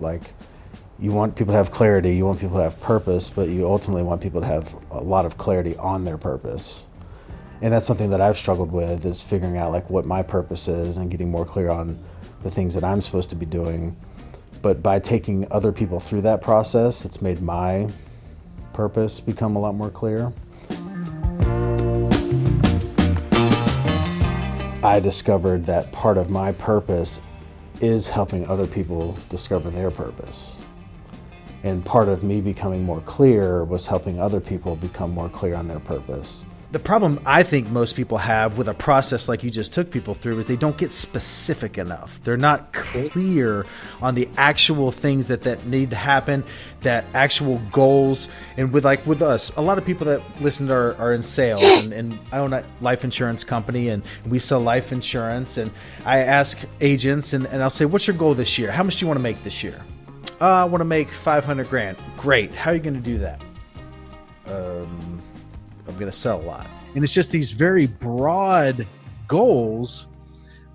Like, you want people to have clarity, you want people to have purpose, but you ultimately want people to have a lot of clarity on their purpose. And that's something that I've struggled with is figuring out like what my purpose is and getting more clear on the things that I'm supposed to be doing. But by taking other people through that process, it's made my purpose become a lot more clear. I discovered that part of my purpose is helping other people discover their purpose. And part of me becoming more clear was helping other people become more clear on their purpose. The problem I think most people have with a process like you just took people through is they don't get specific enough. They're not clear on the actual things that, that need to happen, that actual goals. And with like with us, a lot of people that listen are, are in sales and, and I own a life insurance company and we sell life insurance and I ask agents and, and I'll say, what's your goal this year? How much do you want to make this year? Uh, I want to make 500 grand. Great. How are you going to do that? Um, I'm going to sell a lot. And it's just these very broad goals,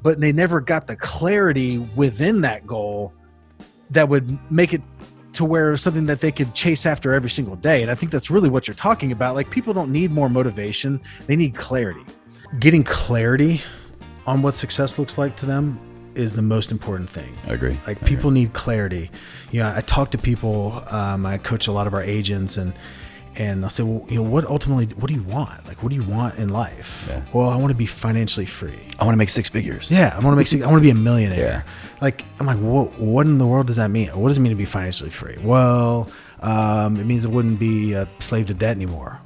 but they never got the clarity within that goal that would make it to where it was something that they could chase after every single day. And I think that's really what you're talking about. Like people don't need more motivation, they need clarity. Getting clarity on what success looks like to them is the most important thing. I agree. Like I people agree. need clarity. You know, I talk to people. Um, I coach a lot of our agents, and and I'll say, well, you know, what ultimately, what do you want? Like, what do you want in life? Yeah. Well, I want to be financially free. I want to make six figures. Yeah, I want to make. six- I want to be a millionaire. Yeah. Like, I'm like, what? What in the world does that mean? What does it mean to be financially free? Well, um, it means I wouldn't be a slave to debt anymore.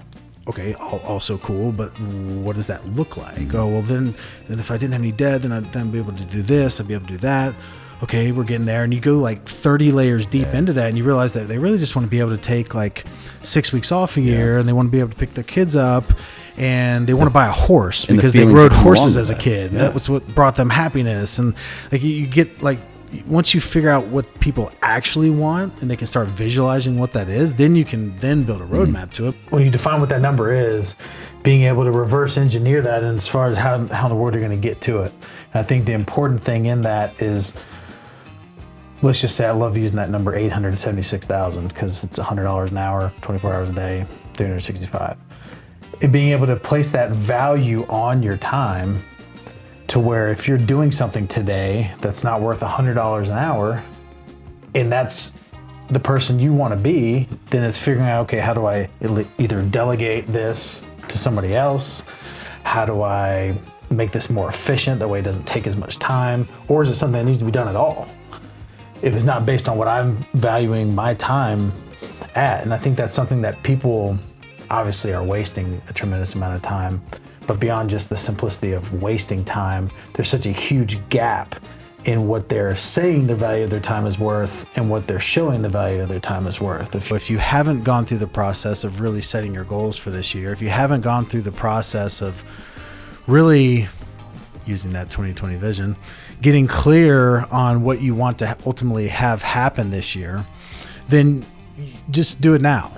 Okay, al- also cool, but what does that look like? Oh, well, then, then if I didn't have any debt, then I'd then I'd be able to do this. I'd be able to do that. Okay, we're getting there, and you go like 30 layers deep into that, and you realize that they really just want to be able to take like six weeks off a year, and they want to be able to pick their kids up, and they want to buy a horse And the because they rode horses as a kid. Yeah. That was what brought them happiness, and like you, you get like once you figure out what people actually want and they can start visualizing what that is then you can then build a Mm-hmm. roadmap to it when you define what that number is, being able to reverse engineer that and as far as how, how in the world you're going to get to it. I think the important thing in that is, let's just say I love using that number 876,000 because it's $100 an hour, 24 hours a day, 365. And being able to place that value on your time to where if you're doing something today that's not worth $100 an hour, and that's the person you want to be, then it's figuring out okay, how do I either delegate this to somebody else? How do I make this more efficient? That way it doesn't take as much time. Or is it something that needs to be done at all? If it's not based on what I'm valuing my time at. And I think that's something that people obviously are wasting a tremendous amount of time. But beyond just the simplicity of wasting time, there's such a huge gap in what they're saying the value of their time is worth and what they're showing the value of their time is worth. If if you haven't gone through the process of really setting your goals for this year if you haven't gone through the process of really using that 2020 vision getting clear on what you want to ultimately have happen this year then just do it now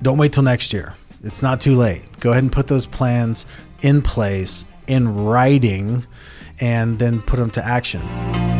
don't wait till next year. It's not too late. Go ahead and put those plans in place in writing and then put them to action.